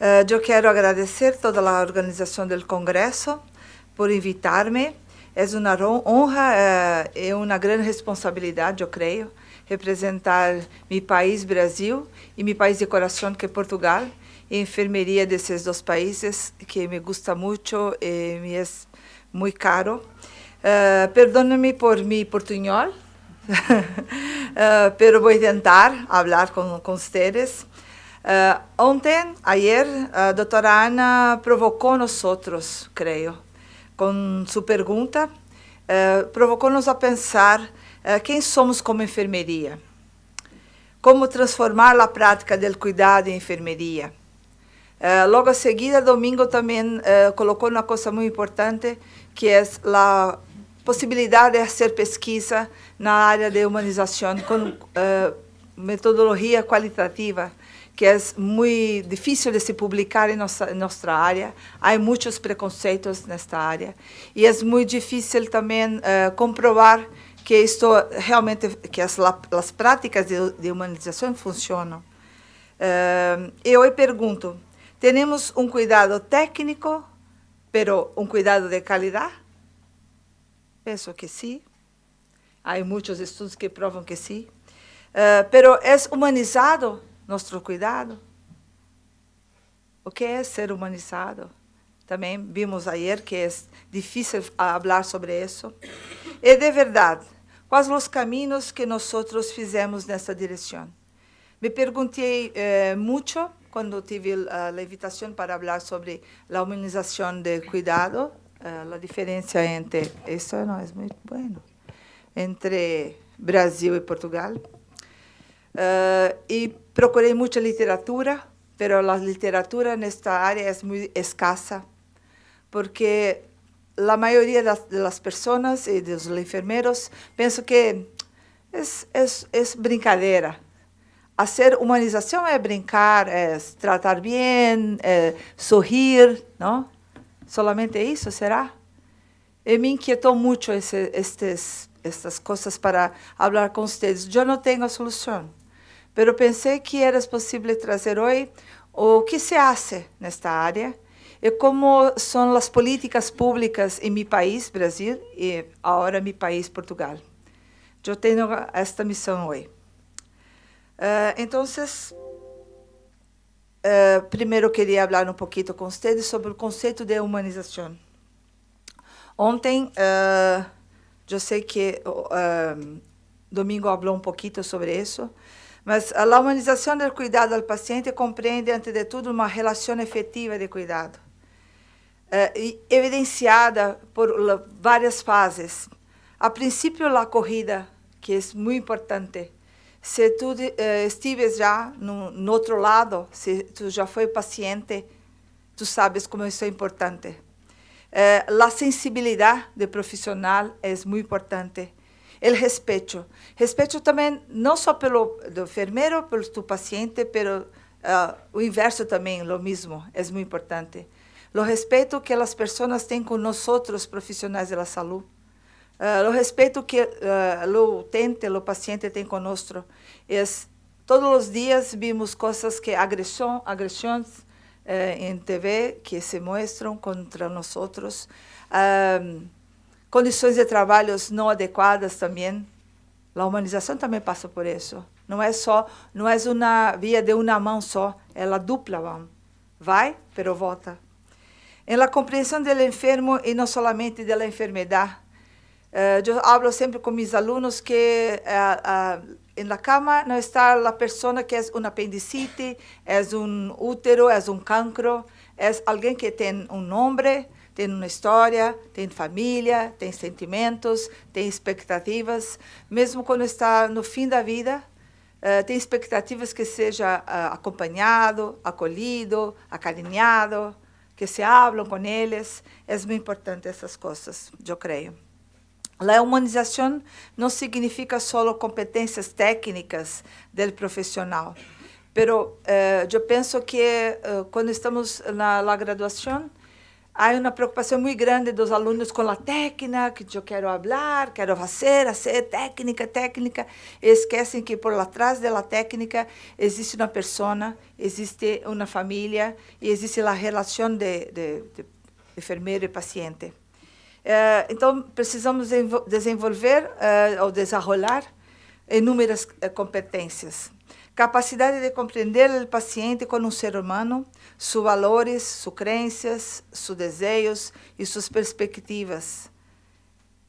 Uh, eu quero agradecer toda a organização do Congresso por invitar-me. É uma honra uh, e uma grande responsabilidade, eu creio, representar meu país, Brasil, e meu país de coração, que é Portugal, e enfermeria desses dois países, que me gusta muito e me é muito caro. Uh, Perdone-me por portunhol, uh, pero vou tentar falar com, com vocês. Uh, ontem, ayer, a doutora Ana provocou nós outros, creio, com sua pergunta, uh, provocou-nos a pensar uh, quem somos como enfermeria, como transformar a prática do cuidado em enfermeria. logo a seguida, domingo também colocou uma coisa muito importante, que é a possibilidade de fazer pesquisa na área de humanização com metodologia qualitativa, que é muito difícil de se publicar em nossa, em nossa área. Há muitos preconceitos nesta área. E é muito difícil também uh, comprovar que isto realmente, que as, as práticas de, de humanização funcionam. Uh, eu pergunto, temos um cuidado técnico, pero um cuidado de qualidade? Penso que sim. Há muitos estudos que provam que sim. Uh, pero é humanizado nosso cuidado? O que é ser humanizado? Também vimos ayer que é difícil falar sobre isso. E de verdade, quais os caminhos que nós fizemos nessa direção? Me perguntei eh, muito quando tive a, invitação para falar sobre a humanização de cuidado, eh, a diferença entre, isso não é muito bueno, entre Brasil e Portugal. Uh, e procurei muita literatura, mas a literatura nesta área é muito escassa, porque a maioria das, das pessoas e dos enfermeiros pensam que é, é, é brincadeira. Fazer humanização é brincar, é tratar bem, é sorrir, não? Solamente isso, será? E me inquietou muito esse, estes, estas coisas para falar com vocês. Eu não tenho a solução. Pero pensei que era possível trazer hoje o que se hace nesta área e como são as políticas públicas em meu país, Brasil, e agora meu país, Portugal. Eu tenho esta missão hoje. Uh, então, uh, primeiro queria falar um pouquinho com vocês sobre o conceito de humanização. Ontem, uh, eu sei que Domingo falou um pouquinho sobre isso, mas a humanização do cuidado ao paciente compreende, antes de tudo, uma relação efetiva de cuidado, eh, evidenciada por várias fases. A princípio, a corrida, que é muito importante. Se tu eh, estives já no, no, outro lado, se tu já foi paciente, tu sabes como isso é importante. Eh, a sensibilidade do profissional é muito importante el respeto. Respeto também não só pelo enfermeiro, pelo tu paciente, pero uh, o inverso também, o mesmo, é muito importante. O respeito que as pessoas têm com nós profissionais da saúde. Uh, o respeito que uh, o utente, o paciente tem conosco. É, todos os dias vimos coisas que agressão, agressões em TV que se mostram contra nós. Condições de trabalho não adequadas também. A humanização também passa por isso. Não é só, não é uma via de uma mão só, é a dupla mão. Vai, pero volta. Em la compreensão do enfermo e não somente da enfermidade. Eu falo sempre com meus alunos que uh, uh, na cama não está a pessoa que é um apendicite, é um útero, é um cancro, é alguém que tem um nome, tem uma história, tem família, tem sentimentos, tem expectativas. Mesmo quando está no fim da vida, uh, tem expectativas que seja uh, acompanhado, acolhido, acarinhado, que se hablam com eles. É muito importante essas coisas, eu creio. A humanização não significa só competências técnicas do profissional, mas uh, eu penso que quando estamos na graduação, há uma preocupação muito grande dos alunos com a técnica, que eu quero falar, quero fazer, fazer técnica, técnica. Esquecem que por trás da técnica existe uma pessoa, existe uma família e existe a relação de, de, de enfermeiro e paciente. Então, precisamos desenvolver uh, ou desenrolar inúmeras uh, competências. Capacidade de compreender o paciente como um ser humano, seus valores, suas crenças, seus desejos e suas perspectivas.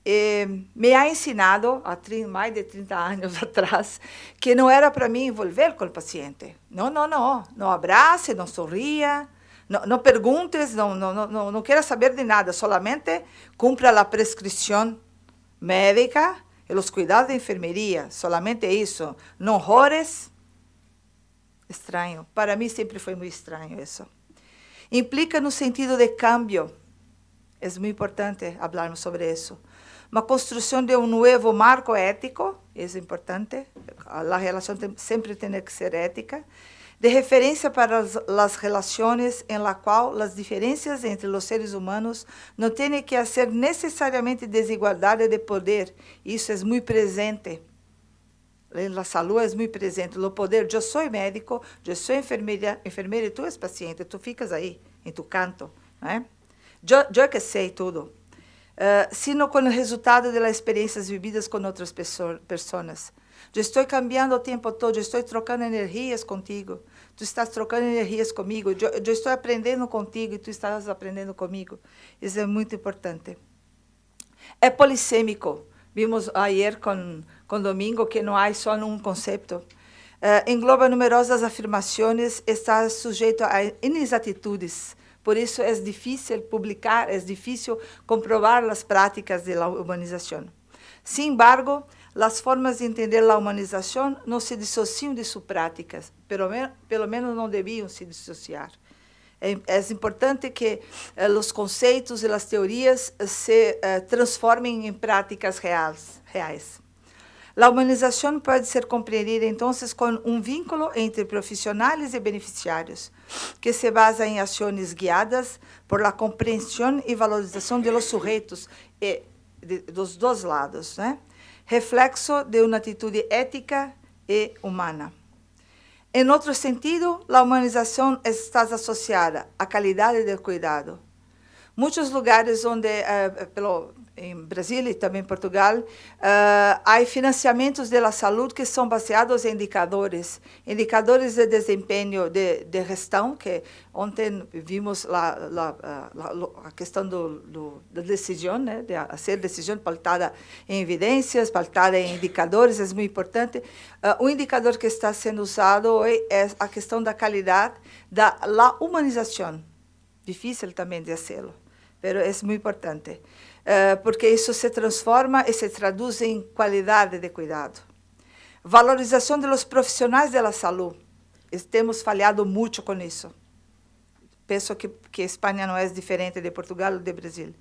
E me ha ensinado, há mais de 30 anos atrás, que não era para mim envolver com o paciente. Não, não, não. Não abrace, não sorria, não, não perguntes, não, não, não, não queira saber de nada, solamente cumpra a prescrição médica e os cuidados de enfermeria, solamente isso. Não rores, Estranho. Para mim sempre foi muito estranho isso. Implica no sentido de cambio. É muito importante falarmos sobre isso. Uma construção de um novo marco ético, é importante. A relação sempre tem que ser ética. De referência para as, as relações em la qual as diferenças entre os seres humanos não têm que ser necessariamente desigualdade de poder. Isso é muito presente la salud es muy presente, o poder, eu sou médico, eu sou enfermeira, enfermeira e tu és paciente, tu ficas aí, em tu canto, né? Eu, eu que sei tudo. Uh, sino com o resultado das experiências vividas com outras pessoas. Eu estou cambiando o tempo todo, eu estou trocando energias contigo, tu estás trocando energias comigo, eu, eu estou aprendendo contigo e tu estás aprendendo comigo. Isso é muito importante. É polissêmico. Vimos ayer com com domingo que não há só um conceito. Uh, engloba numerosas afirmações, está sujeito a inexatitudes. Por isso é difícil publicar, é difícil comprovar as práticas da humanização. Sin embargo, as formas de entender a humanização não se dissociam de suas práticas, pelo menos não deviam se dissociar. É, é importante que eh, os conceitos e as teorias se eh, transformem em práticas reais. reais. A humanização pode ser compreendida, então, com um vínculo entre profissionais e beneficiários, que se basa em ações guiadas por la compreensão e valorização de los sujeitos, e de, dos dois lados, né? reflexo de uma atitude ética e humana. Em outro sentido, a humanização está associada à qualidade do cuidado. Muitos lugares onde, uh, pelo, em Brasil e também em Portugal, uh, há financiamentos da saúde que são baseados em indicadores, indicadores de desempenho de, de gestão, que ontem vimos la, a questão do, do, da decisão, né, de fazer decisão pautada em evidências, pautada em indicadores, é muito importante. Uh, o indicador que está sendo usado hoje é a questão da qualidade da la humanização. Difícil também de fazê-lo, mas é muito importante. Eh, porque isso se transforma e se traduz em qualidade de cuidado. Valorização dos profissionais da saúde. Temos falhado muito com isso. Penso que, que Espanha não é diferente de Portugal ou de Brasil.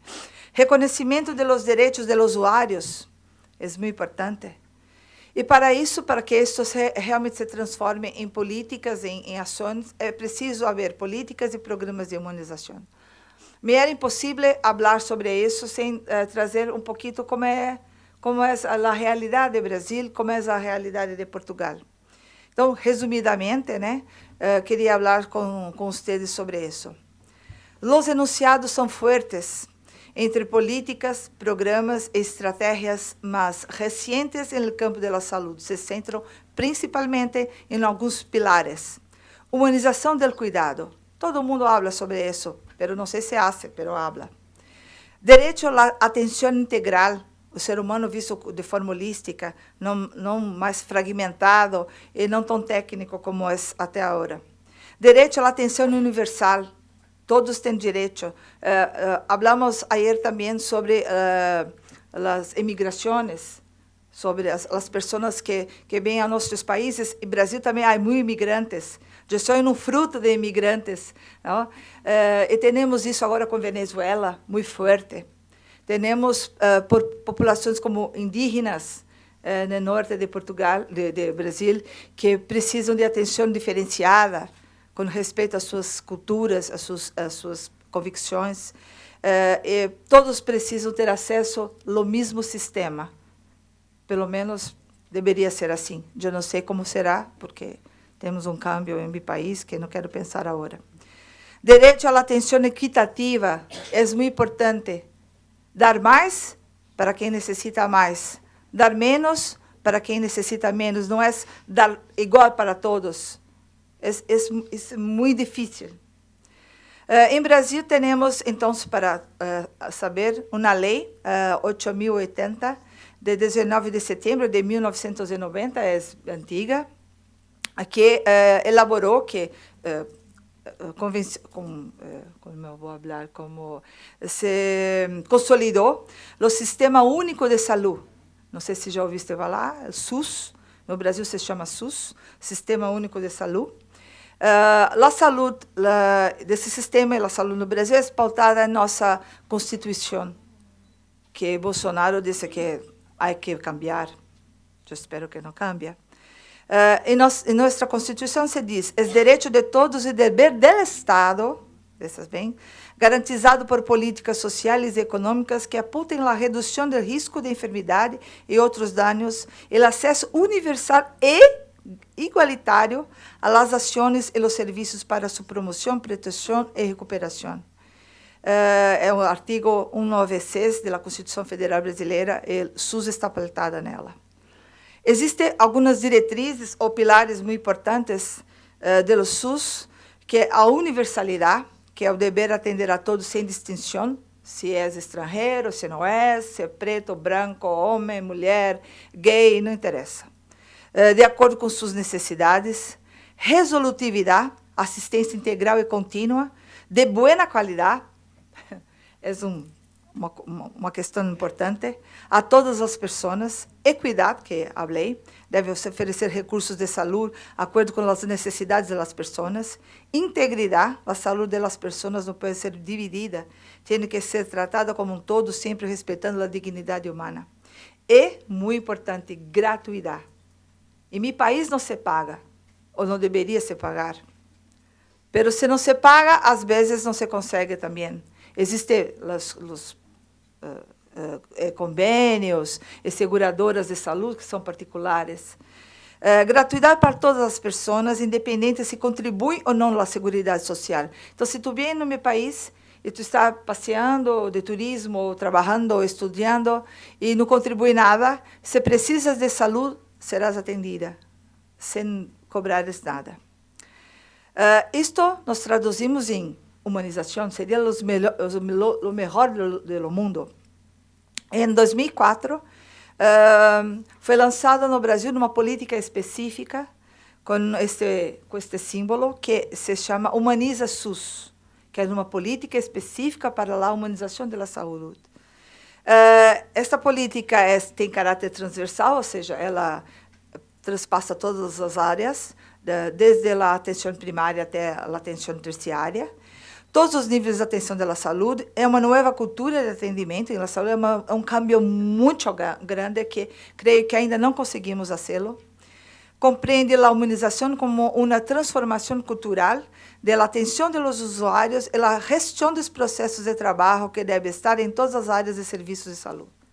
Reconhecimento dos direitos dos usuários é muito importante. E para isso, para que isso realmente se transforme em políticas, em, em ações, é preciso haver políticas e programas de imunização me era impossível falar sobre isso sem uh, trazer um pouquinho como é como é a realidade do Brasil, como é a realidade de Portugal. Então, resumidamente, né, uh, queria falar com, com vocês sobre isso. Os enunciados são fortes entre políticas, programas e estratégias mais recentes no campo da saúde. Se centram principalmente em alguns pilares. Humanização do cuidado. Todo mundo fala sobre isso pero não sei se hace, pero habla. Direito à atenção integral, o ser humano visto de forma holística, não, não mais fragmentado e não tão técnico como é até agora. Direito à atenção universal, todos têm direito. Uh, uh, hablamos ayer também sobre uh, as emigrações, sobre as, as pessoas que, que vêm a nossos países. E Brasil também há muitos imigrantes. Eu sou um fruto de imigrantes. Não? Uh, e temos isso agora com Venezuela, muito forte. Temos por populações como indígenas uh, no norte de Portugal, de, de, Brasil, que precisam de atenção diferenciada com respeito às suas culturas, às suas, às suas convicções, e todos precisam ter acesso ao mesmo sistema. Pelo menos deveria ser assim. Eu não sei como será, porque temos um câmbio em meu país que não quero pensar agora. Direito à atenção equitativa é muito importante. Dar mais para quem necessita mais. Dar menos para quem necessita menos. Não é dar igual para todos. É, é, é muito difícil. Uh, em Brasil, temos, então, para uh, saber, uma lei, uh, 8.080, de 19 de setembro de 1990, é antiga, que elaborou, que com, como eu vou falar, como se consolidou o Sistema Único de Saúde. Não sei se já ouviste falar, SUS, no Brasil se chama SUS, Sistema Único de Saúde. Uh, a saúde desse sistema e a saúde no Brasil é pautada em nossa Constituição, que Bolsonaro disse que há que cambiar. Eu espero que não cambie. Uh, em, nos, em, nossa Constituição se diz: é direito de todos e dever do Estado, bem, garantizado por políticas sociais e econômicas que apuntem a redução do risco de enfermidade e outros danos, o acesso universal e igualitário às ações e os serviços para sua promoção, proteção e recuperação. Uh, é o artigo 196 da Constituição Federal Brasileira e SUS está pautada nela. Existem algumas diretrizes ou pilares muito importantes uh, do SUS, que é a universalidade, que é o dever atender a todos sem distinção, se é estrangeiro, se não é, se é preto, branco, homem, mulher, gay, não interessa. Uh, de acordo com suas necessidades, resolutividade, assistência integral e contínua, de boa qualidade, é um uma, uma questão importante, a todas as pessoas, equidade, que falei, deve oferecer recursos de saúde, de acordo com as necessidades das pessoas, integridade, a saúde das pessoas não pode ser dividida, tem que ser tratada como um todo, sempre respeitando a dignidade humana. E, muito importante, gratuidade. Em meu país não se paga, ou não deveria se pagar. Mas se não se paga, às vezes não se consegue também. Existem os, os uh, convênios e seguradoras de saúde que são particulares. Uh, gratuidade para todas as pessoas, independente se contribui ou não à Seguridade Social. Então, se tu vem no meu país e tu está passeando de turismo, ou trabalhando, ou estudando, e não contribui nada, se precisas de saúde, serás atendida, sem cobrares nada. Uh, isto nós traduzimos em seria os melhor, os, o melhor do, do mundo. Em 2004, uh, foi lançada no Brasil uma política específica com este, com este símbolo que se chama Humaniza SUS, que é uma política específica para a humanização da saúde. Uh, esta política é, tem caráter transversal, ou seja, ela transpassa todas as áreas, desde a atenção primária até a atenção terciária todos os níveis de atenção da saúde. É uma nova cultura de atendimento em saúde, é, uma, é um cambio muito grande que creio que ainda não conseguimos fazê-lo. Compreende a humanização como uma transformação cultural da atenção dos usuários e a gestão dos processos de trabalho que deve estar em todas as áreas de serviços de saúde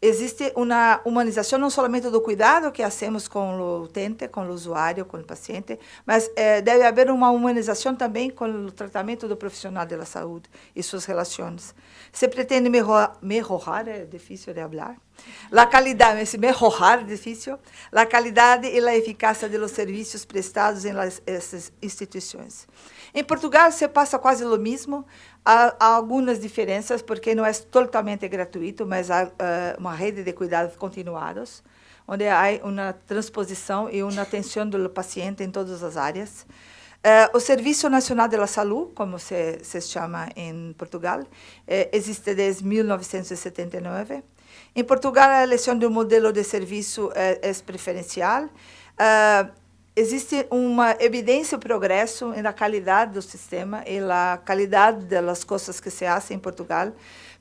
existe uma humanização não somente do cuidado que hacemos com o utente, com o usuário, com o paciente, mas eh, deve haver uma humanização também com o tratamento do profissional da saúde e suas relações. Se pretende melhorar, melhorar é difícil de falar, a qualidade, esse melhorar é difícil, a qualidade e a eficácia dos serviços prestados em essas instituições. Em Portugal se passa quase o mesmo, há, há algumas diferenças, porque não é totalmente gratuito, mas há uh, uma rede de cuidados continuados, onde há uma transposição e uma atenção do paciente em todas as áreas. Uh, o Serviço Nacional da Saúde, como se, se chama em Portugal, eh, existe desde 1979. Em Portugal, a eleição do modelo de serviço é, é preferencial. Uh, existe uma evidência e progresso na qualidade do sistema e na qualidade das coisas que se fazem em Portugal,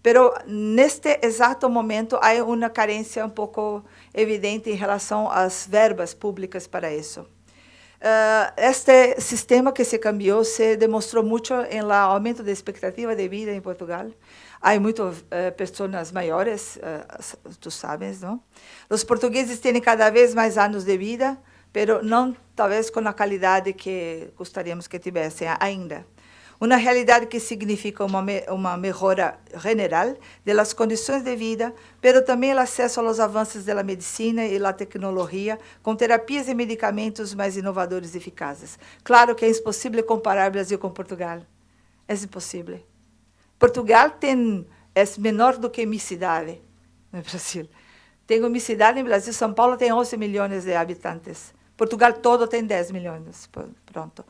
pero neste exato momento há uma carência um pouco evidente em relação às verbas públicas para isso. Uh, este sistema que se cambiou se demonstrou muito em la aumento da expectativa de vida em Portugal. Há muitas uh, pessoas maiores, uh, tu sabes, não? Os portugueses têm cada vez mais anos de vida, mas não talvez com a qualidade que gostaríamos que tivessem ainda uma realidade que significa uma, uma melhora general das condições de vida, mas também o acesso aos avanços da medicina e da tecnologia, com terapias e medicamentos mais inovadores e eficazes. Claro que é impossível comparar Brasil com Portugal. É impossível. Portugal tem, é menor do que minha cidade no Brasil. Tenho minha cidade em Brasil, São Paulo tem 11 milhões de habitantes. Portugal todo tem 10 milhões. Pronto.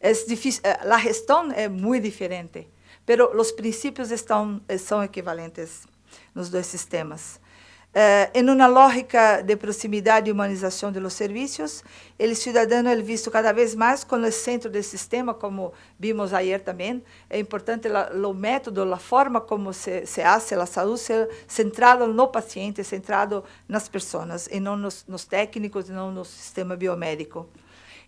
É difícil, a gestão é muito diferente, mas os princípios estão, são equivalentes nos dois sistemas. Eh, em uma lógica de proximidade e humanização dos serviços, o cidadão é visto cada vez mais como o centro do sistema, como vimos ayer também. É importante o método, a forma como se, se hace a saúde, ser centrado no paciente, centrado nas pessoas, e não nos, nos técnicos, e não no sistema biomédico.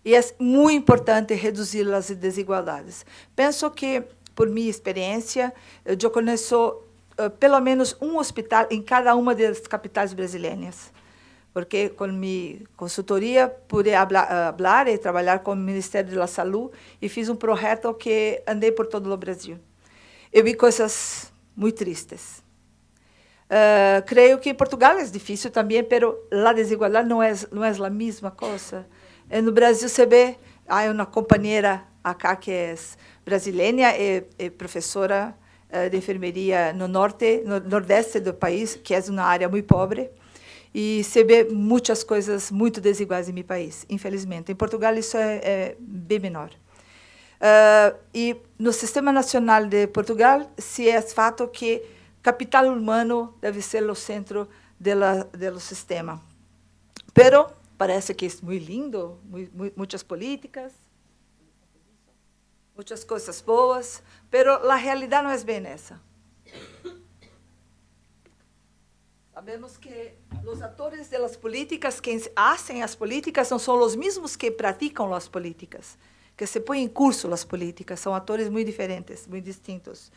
E é muito importante reduzir as desigualdades. Penso que, por minha experiência, eu conheço uh, pelo menos um hospital em cada uma das capitais brasileiras. Porque com minha consultoria pude falar e trabalhar com o Ministério da Saúde e fiz um projeto que andei por todo o Brasil. Eu vi coisas muito tristes. Uh, creio que em Portugal é difícil também, mas a desigualdade não é não é a mesma coisa. Eh, no Brasil se vê, há uma companheira acá que é brasileira e, e professora uh, de enfermeria no norte, no nordeste do país, que é uma área muito pobre, e se vê muitas coisas muito desiguais em meu país, infelizmente. Em Portugal isso é, é bem menor. Uh, e no Sistema Nacional de Portugal se é fato que capital humano deve ser o centro do sistema. Pero parece que é muito lindo, muitas políticas, muitas coisas boas, mas a realidade não é bem essa. Sabemos que os atores das políticas, quem fazem as políticas, não são os mesmos que praticam as políticas, que se põem em curso as políticas, são atores muito diferentes, muito distintos.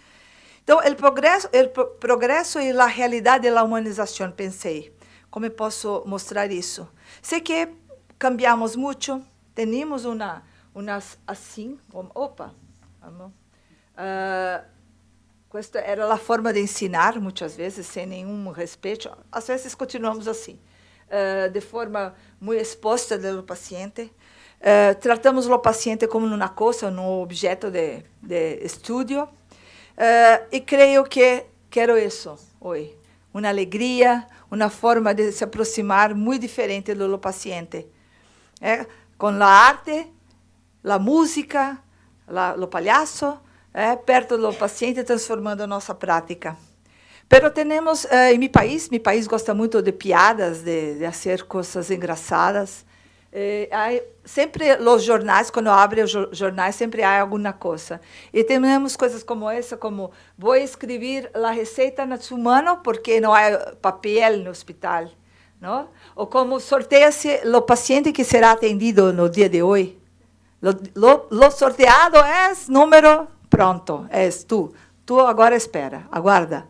Então, o progresso, o progresso e a realidade da humanização, pensei, como posso mostrar isso? Sei que cambiamos muito, temos uma, umas assim, como, opa, uh, esta era a forma de ensinar, muitas vezes, sem nenhum respeito. Às vezes, continuamos assim, uh, de forma muito exposta do paciente. Uh, tratamos o paciente como uma coisa, um objeto de, de estudo. Uh, e creio que quero isso hoje. Uma alegria, uma forma de se aproximar muito diferente do paciente. É, com a arte, a música, o palhaço, é, perto do paciente, transformando a nossa prática. Pero temos, eh, em meu país, meu país gosta muito de piadas, de, de fazer coisas engraçadas. Eh, sempre os jornais, quando abrem os jornais, sempre há alguma coisa. E temos coisas como essa, como vou escrever a receita na sua porque não há papel no hospital. Não? Ou como sorteia-se o paciente que será atendido no dia de hoje. O sorteado é número pronto, és tu. Tu agora espera, aguarda.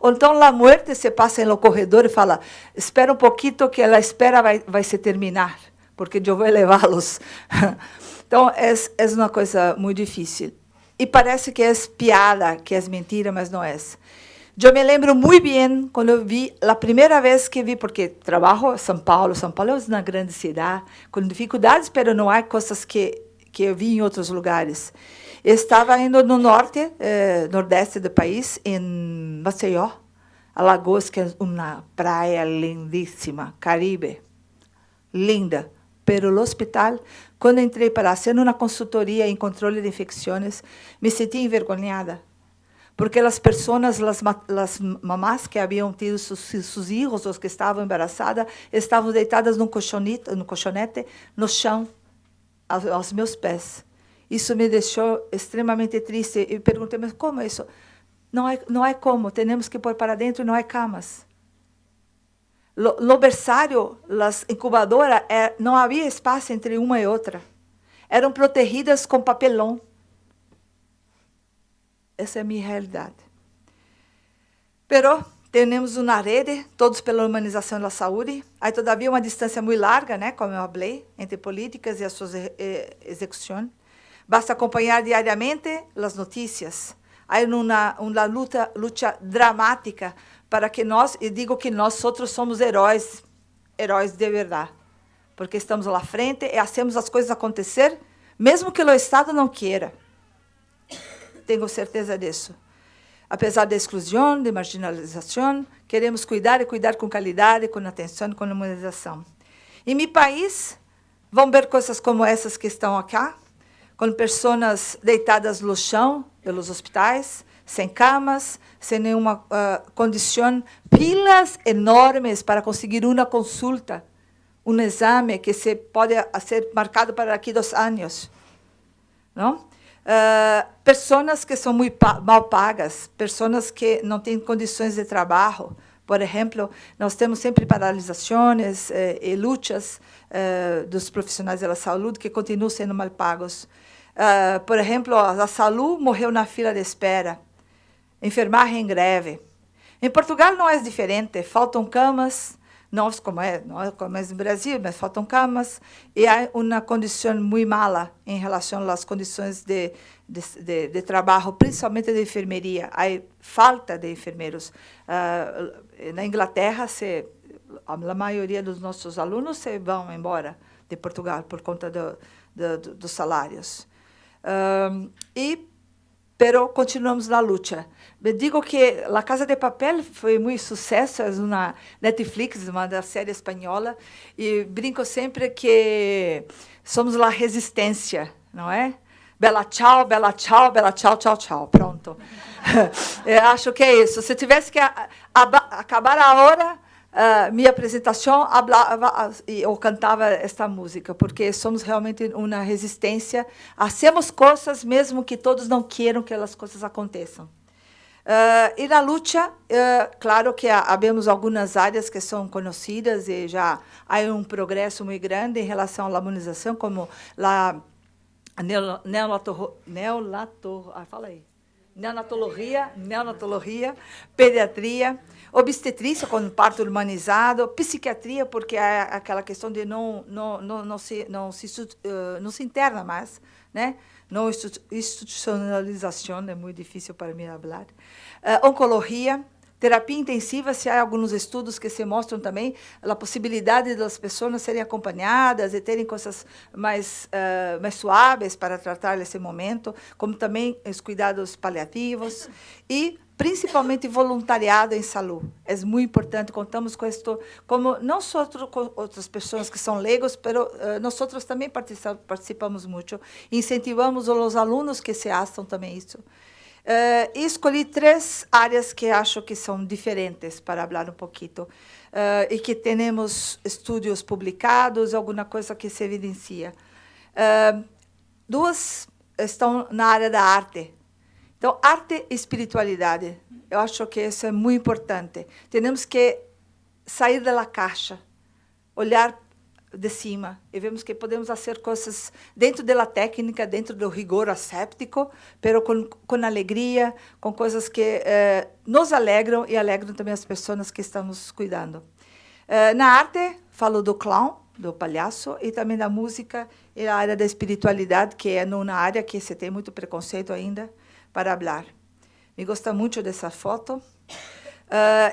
Ou então a morte se passa no corredor e fala, espera um pouquinho que a espera vai, vai se terminar porque eu vou levá-los. Então, é, é uma coisa muito difícil. E parece que é piada, que é mentira, mas não é. Eu me lembro muito bem quando eu vi, a primeira vez que vi, porque trabalho em São Paulo, São Paulo é uma grande cidade, com dificuldades, mas não há coisas que, que eu vi em outros lugares. estava indo no norte, eh, nordeste do país, em Maceió, Alagoas, que é uma praia lindíssima, Caribe, linda pero no hospital, quando entrei para fazer uma consultoria em controle de infecções, me senti envergonhada, porque as pessoas, as, as mamás que haviam tido seus, filhos, os que estavam embaraçadas, estavam deitadas no colchonete, no chão, aos, meus pés. Isso me deixou extremamente triste. E perguntei, mas como isso? Não é, não é como, temos que pôr para dentro, não é camas. No berçário, as incubadoras, é, não havia espaço entre uma e outra. eram protegidas com papelão. Essa é a minha realidade. Pero temos uma rede, todos pela humanização da saúde. Há, todavia, uma distância muito larga, né, como eu falei, entre políticas e a sua execução. Basta acompanhar diariamente as notícias. Há uma, uma luta, luta dramática para que nós, e digo que nós outros somos heróis, heróis de verdade, porque estamos lá frente e hacemos as coisas acontecer, mesmo que o Estado não queira. Tenho certeza disso. Apesar da exclusão, de marginalização, queremos cuidar e cuidar com qualidade, com atenção, com humanização. Em meu país, vão ver coisas como essas que estão aqui, com pessoas deitadas no chão pelos hospitais, sem camas, sem nenhuma uh, condição, pilas enormes para conseguir uma consulta, um exame que se pode ser marcado para daqui dois anos. Não? Uh, pessoas que são muito mal pagas, pessoas que não têm condições de trabalho. Por exemplo, nós temos sempre paralisações eh, e lutas eh, dos profissionais da saúde que continuam sendo mal pagos. Uh, por exemplo, a saúde morreu na fila de espera, enfermagem em greve. Em Portugal não é diferente, faltam camas, nós como é, não é como é no Brasil, mas faltam camas e há uma condição muito mala em relação às condições de, de, de, de trabalho, principalmente de enfermeria. Há falta de enfermeiros. Uh, na Inglaterra, se, a maioria dos nossos alunos se vão embora de Portugal por conta do, do, dos salários. Uh, e pero continuamos na luta. Digo que La Casa de Papel foi muito sucesso, é uma Netflix, uma da série espanhola, e brinco sempre que somos a resistência, não é? Bela tchau, bela tchau, bela tchau, tchau, tchau. Pronto. Eu acho que é isso. Se tivesse que acabar a hora, uh, minha apresentação hablava, eu cantava esta música, porque somos realmente uma resistência, hacemos coisas mesmo que todos não queiram que as coisas aconteçam. Uh, e na luta, uh, claro que havemos algumas áreas que são conhecidas e já há um progresso muito grande em relação à imunização, como neonato, ah, fala aí, neonatologia, neonatologia, pediatria, obstetrícia com parto humanizado, psiquiatria, porque é aquela questão de não, não, não, não, se, não, se, uh, não se interna mais, né? Não institucionalização, é muito difícil para mim falar. Uh, oncologia, terapia intensiva, se há alguns estudos que se mostram também a possibilidade das pessoas serem acompanhadas e terem coisas mais, uh, mais suaves para tratar esse momento, como também os cuidados paliativos e principalmente voluntariado em saúde. É muito importante, contamos com isto, como não só com outras pessoas que são leigos, mas uh, nós também participamos muito, incentivamos os alunos que se assam também isso. Uh, escolhi três áreas que acho que são diferentes para falar um pouquinho uh, e que temos estudos publicados, alguma coisa que se evidencia. Uh, duas estão na área da arte, então, arte e espiritualidade. Eu acho que isso é muito importante. Temos que sair da caixa, olhar de cima e vemos que podemos fazer coisas dentro da técnica, dentro do rigor asséptico, pero com, com alegria, com coisas que eh, nos alegram e alegram também as pessoas que estamos cuidando. Eh, na arte, falo do clown, do palhaço, e também da música e a área da espiritualidade, que é numa área que se tem muito preconceito ainda para falar. Me gosta muito dessa foto.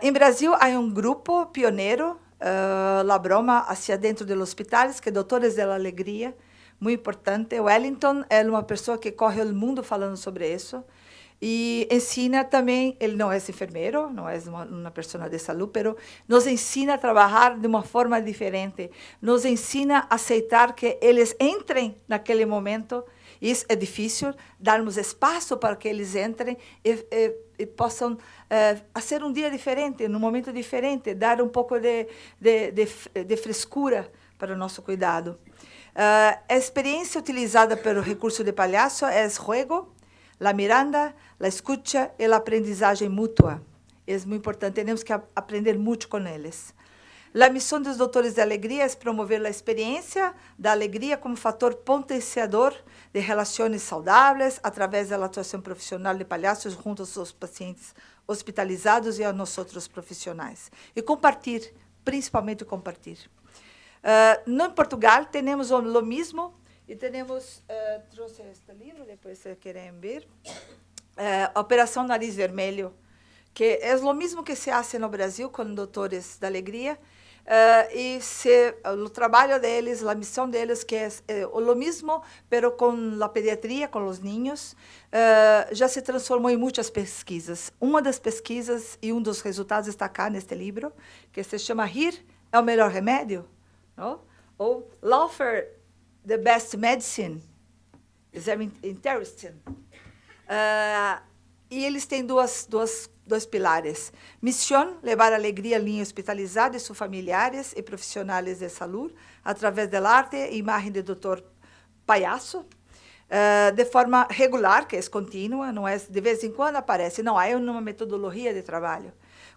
Em Brasil, há um grupo pioneiro, uh, La Broma, hacia dentro dos hospitais, que é Doutores da Alegria, muito importante. Wellington é uma pessoa que corre o mundo falando sobre isso. E ensina também, ele não é enfermeiro, não é uma, uma pessoa de saúde, mas nos ensina a trabalhar de uma forma diferente. Nos ensina a aceitar que eles entrem naquele momento isso é difícil, darmos espaço para que eles entrem e, e, e possam é, fazer um dia diferente, num momento diferente, dar um pouco de, de, de, de frescura para o nosso cuidado. Uh, a experiência utilizada pelo recurso de palhaço é o juego, a miranda, a escuta e a aprendizagem mútua. É muito importante, temos que aprender muito com eles. A missão dos doutores de alegria é promover a experiência da alegria como fator potenciador de relações saudáveis através da atuação profissional de palhaços junto aos pacientes hospitalizados e a nós outros profissionais. E compartilhar, principalmente compartilhar. Uh, no Portugal, temos o mesmo e temos, uh, trouxe este livro, depois se querem ver, uh, Operação Nariz Vermelho, que é o mesmo que se faz no Brasil com doutores da alegria, Uh, e se, o trabalho deles, a missão deles, que é, é o mesmo, pero com a pediatria, com os ninhos, uh, já se transformou em muitas pesquisas. Uma das pesquisas e um dos resultados está cá neste livro, que se chama Rir é o melhor remédio, não? ou Laughter, the best medicine. Is interesting. Uh, e eles têm duas, duas dois pilares. Missão, levar alegria à linha hospitalizada e seus familiares e profissionais de saúde, através da arte e imagem do doutor Palhaço, uh, de forma regular, que é contínua, não é de vez em quando aparece, não, é uma metodologia de trabalho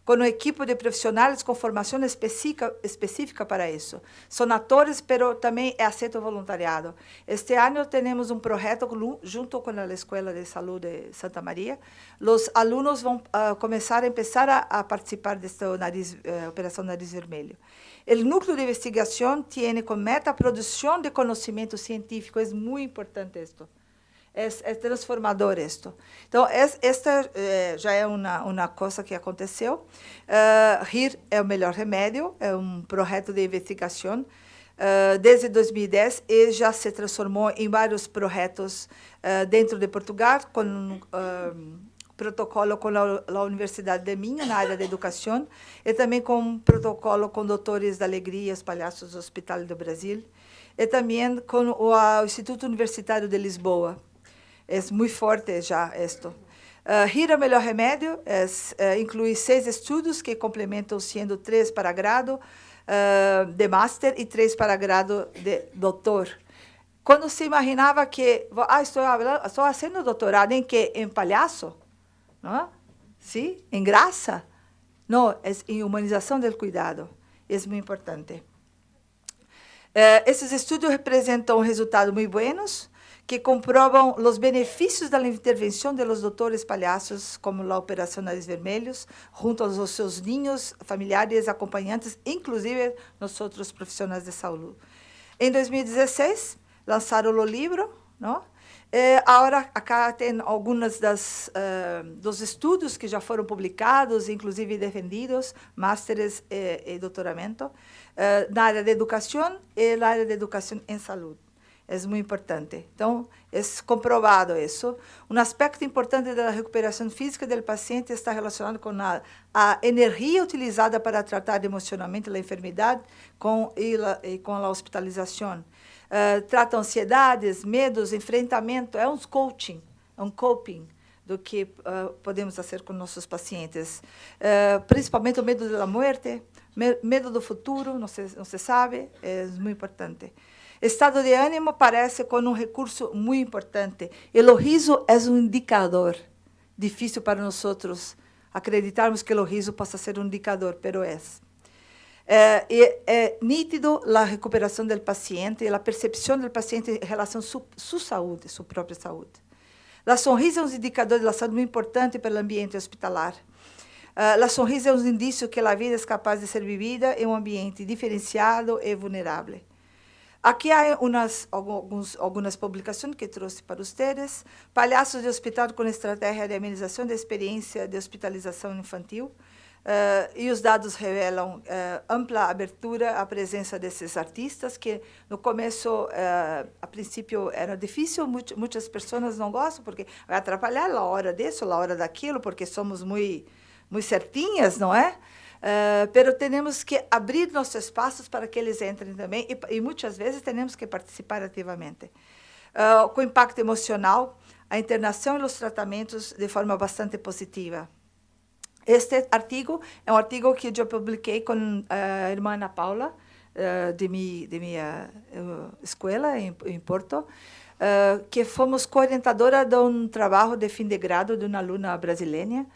com um equipo de profissionais com formação específica, específica para isso. São atores, mas também é aceito voluntariado. Este ano temos um projeto junto com a Escola de Saúde de Santa Maria. Os alunos vão começar a empezar a, a participar desta nariz, uh, Operação Nariz Vermelho. O núcleo de investigação tem como meta a produção de conhecimento científico. É muito importante isto é, transformador isto. Então, esta já é uma, coisa que aconteceu. Uh, RIR é o melhor remédio, é um projeto de investigação. Uh, desde 2010, e já se transformou em vários projetos uh, dentro de Portugal, com protocolo com a, a, Universidade de Minho, na área de educação, e também com protocolo com doutores da alegria, os palhaços do Hospital do Brasil, e também com o Instituto Universitário de Lisboa, é muito forte já isto. Uh, RIR é o melhor remédio, é, é, inclui seis estudos que complementam, sendo três para grado uh, de master e três para grado de doutor. Quando se imaginava que, ah, estou, estou fazendo doutorado em que? Em palhaço? Não? Sim? Em graça? Não, é em humanização do cuidado. É muito importante. Uh, esses estudos representam resultados muito buenos, que comprovam os benefícios da intervenção de los doutores palhaços, como a Operação Nariz Vermelhos, junto aos seus ninhos, familiares, acompanhantes, inclusive nós outros profissionais de saúde. Em 2016, lançaram o livro, não? É, agora, acá tem alguns uh, dos estudos que já foram publicados, inclusive defendidos, másteres e, e doutoramento, uh, na área de educação e na área de educação em saúde é muito importante. Então, é comprovado isso. Um aspecto importante da recuperação física do paciente está relacionado com a, a energia utilizada para tratar emocionalmente a enfermidade com, e, e com a hospitalização. Uh, trata ansiedades, medos, enfrentamento, é um coaching, é um coping do que uh, podemos fazer com nossos pacientes. Uh, principalmente o medo da morte, medo do futuro, não se, não se sabe, é muito importante. Estado de ânimo parece com um recurso muito importante. O riso é um indicador. Difícil para nós acreditarmos que o riso possa ser um indicador, pero é. É, é nítido a recuperação do paciente e a percepção do paciente em relação à sua, sua saúde, sua própria saúde. A sorriso é um indicador de saúde muito importante para o ambiente hospitalar. Uh, a sorriso é um indício que a vida é capaz de ser vivida em um ambiente diferenciado e vulnerável. Aqui há umas, alguns, algumas publicações que trouxe para vocês. Palhaços de hospital com estratégia de amenização da experiência de hospitalização infantil. Uh, e os dados revelam uh, ampla abertura à presença desses artistas, que no começo, uh, a princípio, era difícil, muitas pessoas não gostam, porque vai atrapalhar a hora disso, a hora daquilo, porque somos muito, muito certinhas, não é? Uh, pero temos que abrir nossos espaços para que eles entrem também e, e muitas vezes temos que participar ativamente. Uh, com impacto emocional, a internação e os tratamentos de forma bastante positiva. Este artigo é um artigo que eu publiquei com a irmã Ana Paula, uh, de, mi, de minha escola em, em Porto, que fomos coorientadora de um trabalho de fim de grado de uma aluna brasileira,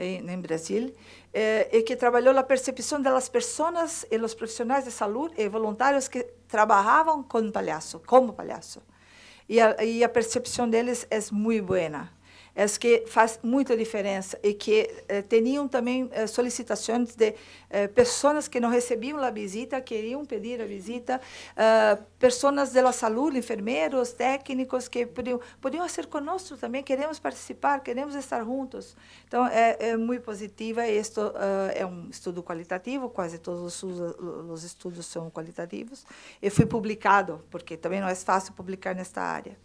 em, em Brasil, eh, e que trabalhou a percepção das pessoas e os profissionais de saúde e voluntários que trabalhavam com palhaço, como palhaço. E a, e a percepção deles é muito boa é que faz muita diferença e que eh, tinham também eh, solicitações de eh, pessoas que não recebiam a visita, queriam pedir a visita, eh, pessoas da saúde, enfermeiros, técnicos que podiam, podiam ser conosco também, queremos participar, queremos estar juntos. Então, é, é muito positiva isto uh, é um estudo qualitativo, quase todos os, os estudos são qualitativos, e foi publicado, porque também não é fácil publicar nesta área.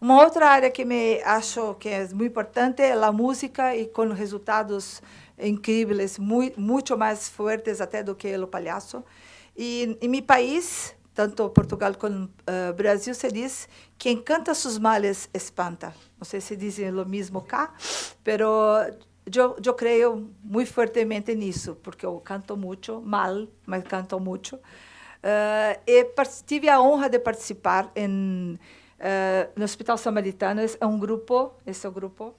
Uma outra área que me acho que é muito importante é a música e com resultados incríveis, muito, muito mais fortes até do que o palhaço. E em meu país, tanto Portugal como uh, Brasil, se diz quem canta seus males espanta. Não sei se dizem o mesmo cá, mas eu, eu creio muito fortemente nisso, porque eu canto muito, mal, mas canto muito. Uh, e tive a honra de participar em Uh, no Hospital Samaritano é um grupo, esse é o grupo,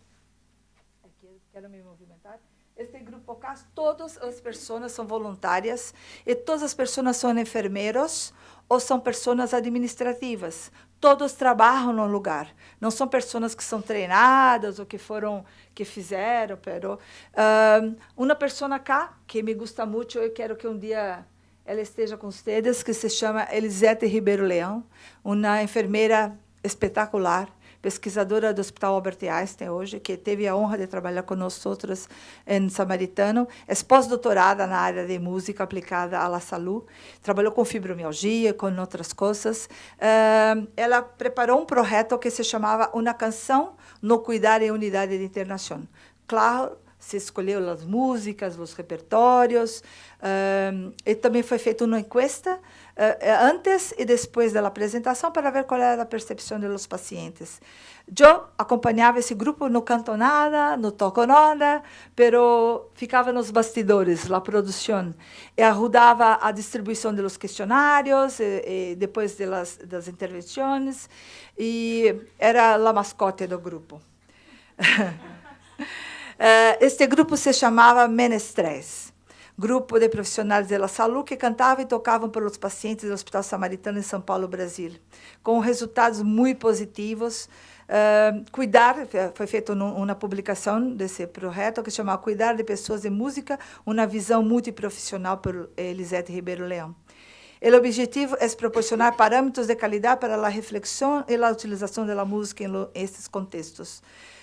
aqui, quero me movimentar, este grupo cá, todas as pessoas são voluntárias e todas as pessoas são enfermeiros ou são pessoas administrativas. Todos trabalham no lugar. Não são pessoas que são treinadas ou que foram, que fizeram, pero uh, uma pessoa cá que me gusta muito, eu quero que um dia ela esteja com vocês, que se chama Elisete Ribeiro Leão, uma enfermeira espetacular, pesquisadora do Hospital Albert Einstein hoje, que teve a honra de trabalhar conosco em Samaritano, é pós-doutorada na área de música aplicada à saúde, trabalhou com fibromialgia, com outras coisas. Uh, ela preparou um projeto que se chamava Uma Canção no Cuidar em Unidade de Internação. Claro, se escolheu as músicas, os repertórios, uh, e também foi feita uma encuesta antes e depois da apresentação para ver qual era a percepção dos pacientes. Eu acompanhava esse grupo, não canto nada, não toco nada, pero ficava nos bastidores, a produção, e ajudava a distribuição dos questionários, e, e depois das, das intervenções, e era a mascote do grupo. Eh, este grupo se chamava Menestrés, grupo de profissionais da saúde que cantavam e tocavam pelos pacientes do Hospital Samaritano em São Paulo, Brasil, com resultados muito positivos. Uh, cuidar, foi feita uma publicação desse projeto que chama Cuidar de Pessoas em Música, uma visão multiprofissional por Elisete Ribeiro Leão. O objetivo é proporcionar parâmetros de qualidade para a reflexão e a utilização da música em esses contextos.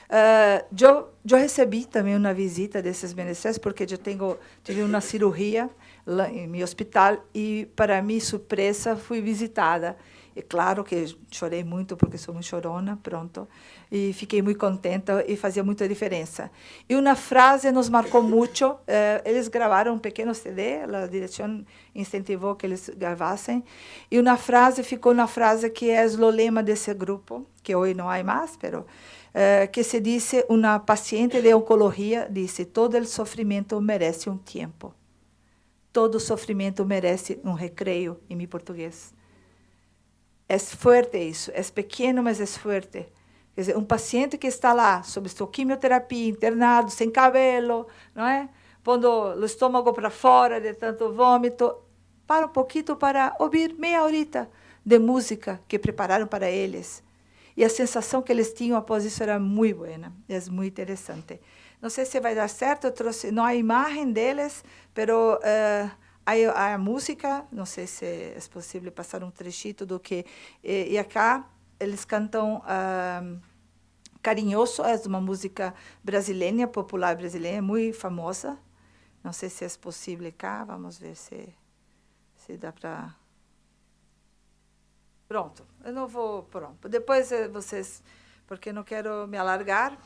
Uh, eu, eu recebi também uma visita desses beneficiários, porque eu tenho, tive uma cirurgia lá em meu hospital e, para minha surpresa, fui visitada. E claro que chorei muito, porque sou muito chorona, pronto, e fiquei muito contenta e fazia muita diferença. E uma frase nos marcou muito, uh, eles gravaram um pequeno CD, a direção incentivou que eles gravassem, e uma frase ficou uma frase que é o lema desse grupo, que hoje não há mais, mas eh, que se disse, uma paciente de oncologia disse, todo o sofrimento merece um tempo. Todo sofrimento merece um recreio, em meu português. É forte isso, é pequeno, mas é forte. Quer dizer, um paciente que está lá, sob sua quimioterapia, internado, sem cabelo, não é? Pondo o estômago para fora de tanto vômito, para um pouquinho para ouvir meia horita de música que prepararam para eles e a sensação que eles tinham após isso era muito boa, é muito interessante. Não sei se vai dar certo, eu trouxe, não há imagem deles, mas uh, há, a música, não sei se é possível passar um trechito do que... E, e acá eles cantam uh, Carinhoso, é uma música brasileira, popular brasileira, muito famosa. Não sei se é possível cá, vamos ver se, se dá para... Pronto, eu não vou. Pronto. Depois eh, vocês. Porque não quero me alargar.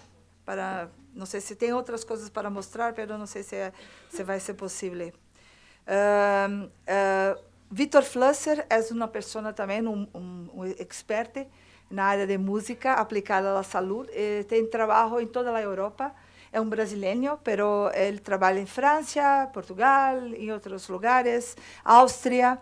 Para, não sei se tem outras coisas para mostrar, mas não sei se, é, se vai ser possível. Uh, uh, Vitor Flusser é uma pessoa também, um, um, um expert na área de música aplicada à saúde. E tem trabalho em toda a Europa. É um brasileiro, mas ele trabalha em França, Portugal, em outros lugares, Áustria.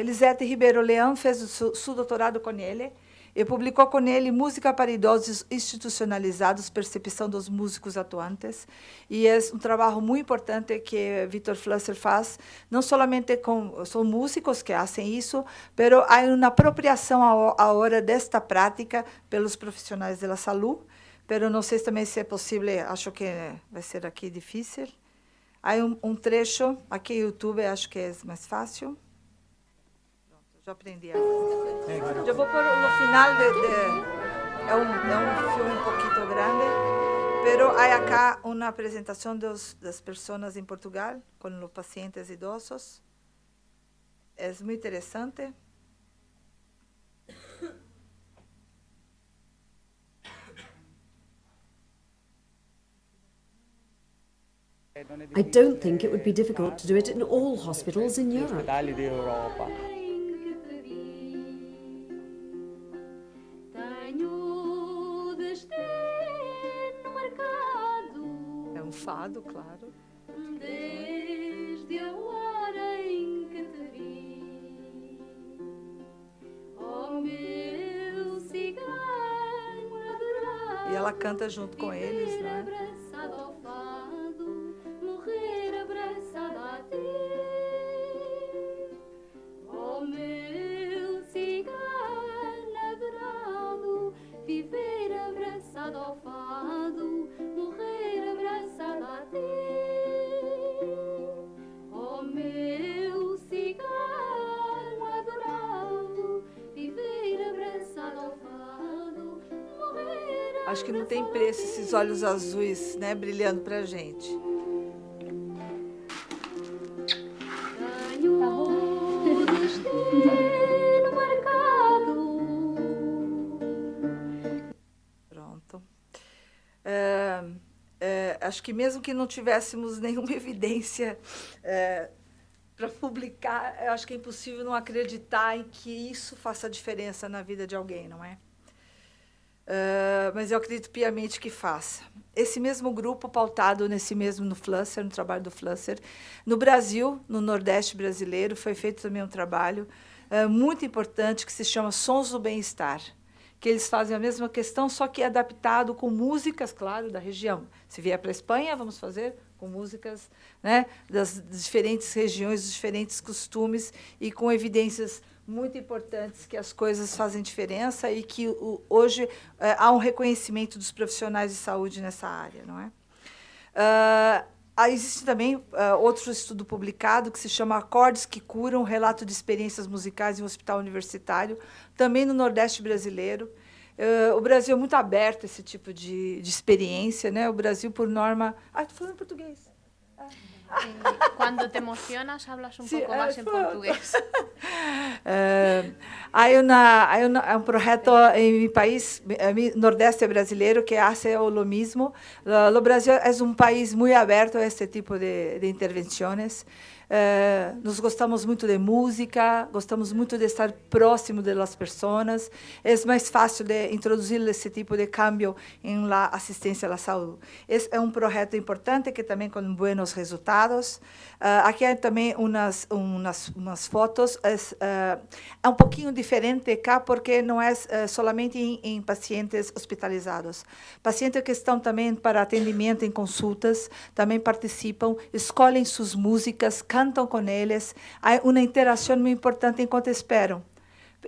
Elisete Ribeiro Leão fez o seu doutorado com ele. e publicou com ele Música para Idosos Institucionalizados, Percepção dos Músicos Atuantes. E é um trabalho muito importante que Vitor Flusser faz, não somente com são músicos que fazem isso, mas há uma apropriação à hora desta prática pelos profissionais da saúde, mas não sei também se é possível, acho que vai ser aqui difícil. Há um, um trecho, aqui no YouTube, acho que é mais fácil. Já aprendi agora. Eu vou pôr no final de, de é, um, é um filme um pouquinho grande, pero há acá uma apresentação das pessoas em Portugal com os pacientes idosos. É muito interessante. I don't think it would be difficult to do it in all hospitals in Europe. fado, claro. Desde a hora em que te vi, oh meu cigano adorado. E ela canta junto com eles, né? Que não tem preço esses olhos azuis, né, brilhando pra gente. Pronto. É, é, acho que mesmo que não tivéssemos nenhuma evidência é, para publicar, acho que é impossível não acreditar em que isso faça diferença na vida de alguém, não é? É, mas eu acredito piamente que faça. Esse mesmo grupo, pautado nesse mesmo no Flusser, no trabalho do Flusser, no Brasil, no Nordeste brasileiro, foi feito também um trabalho é, muito importante que se chama Sons do Bem-Estar que eles fazem a mesma questão, só que adaptado com músicas, claro, da região. Se vier para a Espanha, vamos fazer com músicas né, das diferentes regiões, dos diferentes costumes e com evidências muito importantes que as coisas fazem diferença e que o, hoje é, há um reconhecimento dos profissionais de saúde nessa área, não é? Uh, Existe também uh, outro estudo publicado que se chama Acordes que Curam, relato de experiências musicais em um hospital universitário, também no Nordeste brasileiro. Uh, o Brasil é muito aberto a esse tipo de, de experiência, né? O Brasil, por norma... Ah, estou falando português. Cuando te emocionas hablas un Sí, poco eh, más en pronto. portugués. Eh, há, uma, há, uma, há um projeto em meu país, eh, mi- nordeste brasileiro, que hace o mesmo. Uh, o Brasil é um país muito aberto a este tipo de, de intervenções. Eh, nós gostamos muito de música, gostamos muito de estar próximo das pessoas. É mais fácil de introduzir esse tipo de cambio em la assistência à saúde. Esse é um projeto importante que também com buenos resultados. Ah, aqui há também umas umas, umas fotos. É, ah, é um pouquinho diferente cá porque não é eh, solamente em, em pacientes hospitalizados. Pacientes que estão também para atendimento em consultas também participam, escolhem suas músicas, cantam com eles. Há uma interação muito importante enquanto esperam.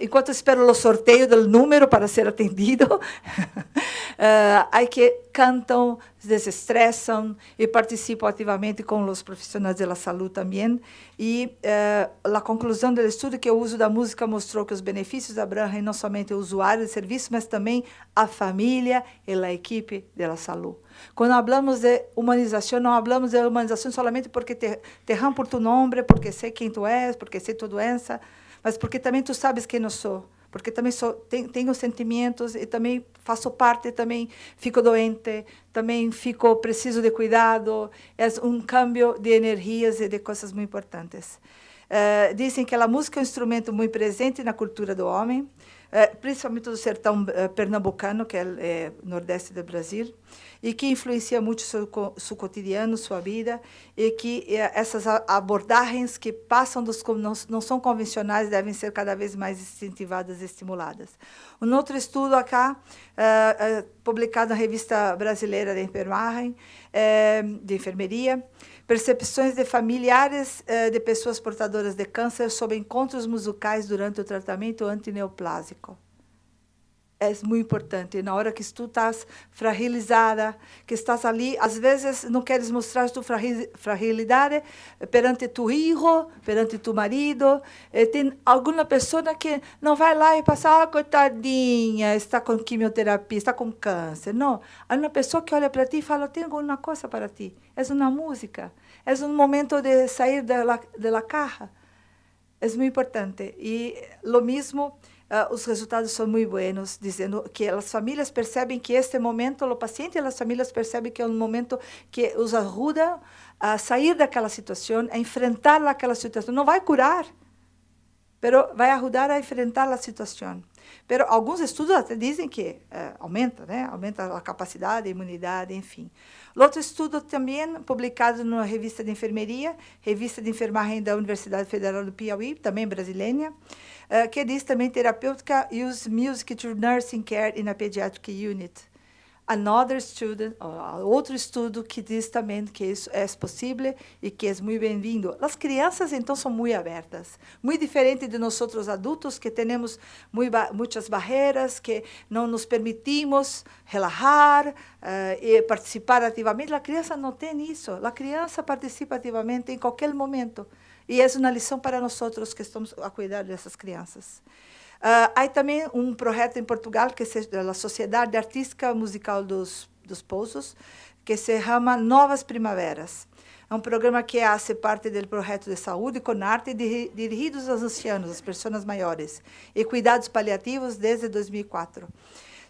Enquanto espero o sorteio do número para ser atendido, eh, há que cantam, desestressam e participam ativamente com os profissionais da saúde também. E eh, a conclusão do estudo que o uso da música mostrou que os benefícios abrangem não somente o usuário de serviço, mas também a família e a equipe da saúde. Quando falamos de humanização, não falamos de humanização somente porque te, te por tu nome, porque sei quem tu és, porque sei tua doença, mas porque também tu sabes quem eu sou, porque também sou, tenho, tenho sentimentos e também faço parte, também fico doente, também fico preciso de cuidado. É um cambio de energias e de coisas muito importantes. Eh, dizem que a música é um instrumento muito presente na cultura do homem, eh, principalmente do sertão eh, pernambucano, que é, é nordeste do Brasil, e que influencia muito seu, seu cotidiano, sua vida, e que eh, essas abordagens que passam dos não, não são convencionais devem ser cada vez mais incentivadas e estimuladas. Um outro estudo acá, uh, uh, publicado na Revista Brasileira de Enfermagem, uh, de Enfermeria, percepções de familiares de pessoas portadoras de câncer sobre encontros musicais durante o tratamento antineoplásico é muito importante. Na hora que tu estás fragilizada, que estás ali, às vezes não queres mostrar tua fragilidade perante tu filho, perante tu marido. E tem alguma pessoa que não vai lá e passa, ah, coitadinha, está com quimioterapia, está com câncer. Não. Há uma pessoa que olha para ti e fala, tenho alguma coisa para ti. É uma música. É um momento de sair da, da caja. É muito importante. E lo mesmo uh, os resultados são muito buenos, dizendo que as famílias percebem que este momento, o paciente e as famílias percebem que é um momento que os ajuda a sair daquela situação, a enfrentar aquela situação. Não vai curar, mas vai ajudar a enfrentar a situação. Pero alguns estudos até dizem que uh, aumenta, né? Aumenta a capacidade, a imunidade, enfim. Outro estudo também publicado na revista de enfermeria, revista de enfermagem da Universidade Federal do Piauí, também brasileira, uh, que diz também terapêutica use music to nursing care in a pediatric unit. Another student, outro estudo que diz também que isso é possível e que é muito bem-vindo. As crianças, então, são muito abertas, muito diferente de nós outros adultos que temos muitas barreiras, que não nos permitimos relaxar uh, e participar ativamente. A criança não tem isso. A criança participa ativamente em qualquer momento. E é uma lição para nós outros que estamos a cuidar dessas crianças. Uh, há também um projeto em Portugal, que é a Sociedade Artística Musical dos, dos Pousos, que se chama Novas Primaveras. É um programa que faz parte do projeto de saúde com arte dirigido aos ancianos, às pessoas maiores, e cuidados paliativos desde 2004.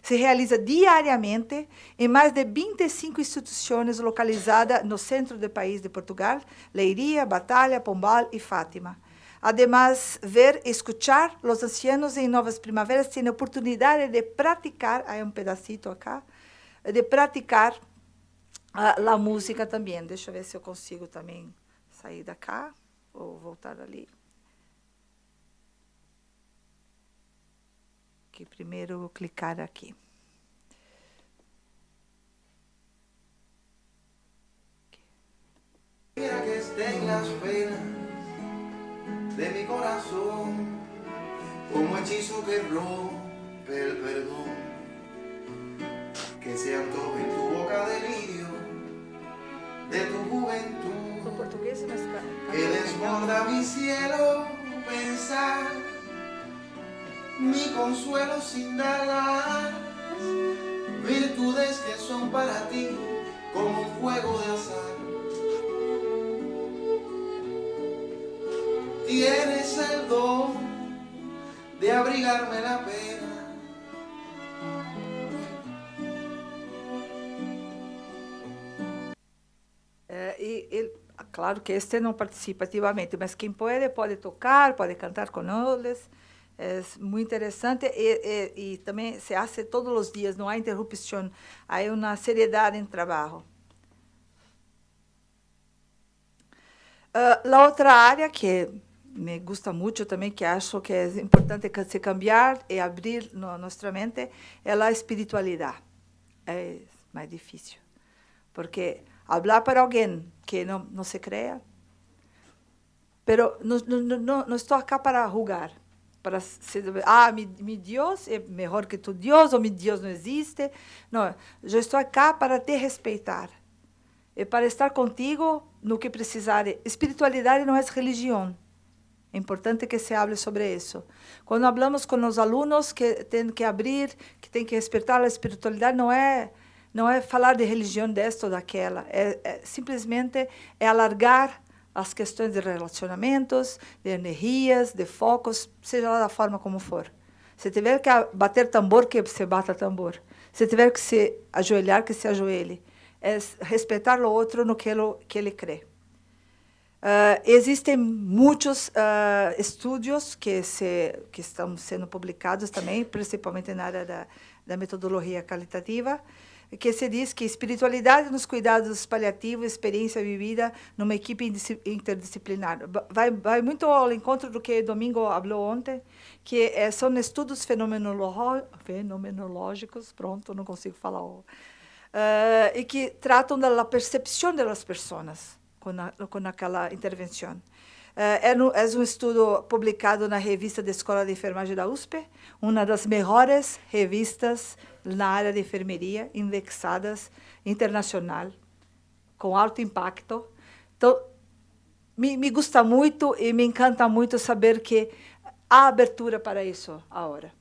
Se realiza diariamente em mais de 25 instituições localizadas no centro do país de Portugal, Leiria, Batalha, Pombal e Fátima. Además, ver, escuchar los ancianos en Novas Primaveras tienen oportunidad de praticar, hay un pedacito acá, de praticar a, a música também. Deixa eu ver se eu consigo também sair da cá ou voltar ali. Que primeiro vou clicar aqui. Mira que estén las penas de mi corazón, como hechizo que rompe el perdón, que se antoje en tu boca delirio de tu juventud, que desborda mi cielo pensar, mi consuelo sin dar virtudes que son para ti como un juego de azar. tienes el don de abrigarme la pena. É, e, e, claro que este não participa ativamente, mas quem pode, pode tocar, pode cantar com eles. É muito interessante e, e, e também se faz todos os dias, não há interrupção, há uma seriedade em trabalho. Uh, a outra área que me gusta muito também, que acho que é importante se cambiar e abrir no, nossa mente, é a espiritualidade. É mais difícil. Porque falar para alguém que não, não se crea, pero não, não, não, não estou aqui para julgar, para ser, ah, meu, meu Deus é melhor que tu Deus, ou meu Deus não existe. Não, eu estou aqui para te respeitar. E para estar contigo no que precisar. Espiritualidade não é religião. É importante que se hable sobre isso. Quando falamos com os alunos que têm que abrir, que têm que respeitar a espiritualidade, não é não é falar de religião desta ou daquela, é, é simplesmente é alargar as questões de relacionamentos, de energias, de focos, seja lá da forma como for. Se tiver que bater tambor, que se bata tambor. Se tiver que se ajoelhar, que se ajoelhe. É respeitar o outro no que ele, que ele crê. Uh, existem muitos uh, estudos que, se, que estão sendo publicados também, principalmente na área da, da metodologia qualitativa, que se diz que espiritualidade nos cuidados paliativos, experiência vivida numa equipe interdisciplinar. Vai, vai muito ao encontro do que Domingo falou ontem, que é, são estudos fenomenológicos, pronto, não consigo falar, uh, e que tratam da percepção das pessoas com, a, com aquela intervenção. É, é, é um estudo publicado na revista da Escola de Enfermagem da USP, uma das melhores revistas na área de enfermeria, indexadas internacional, com alto impacto. Então, me, me gusta muito e me encanta muito saber que há abertura para isso agora.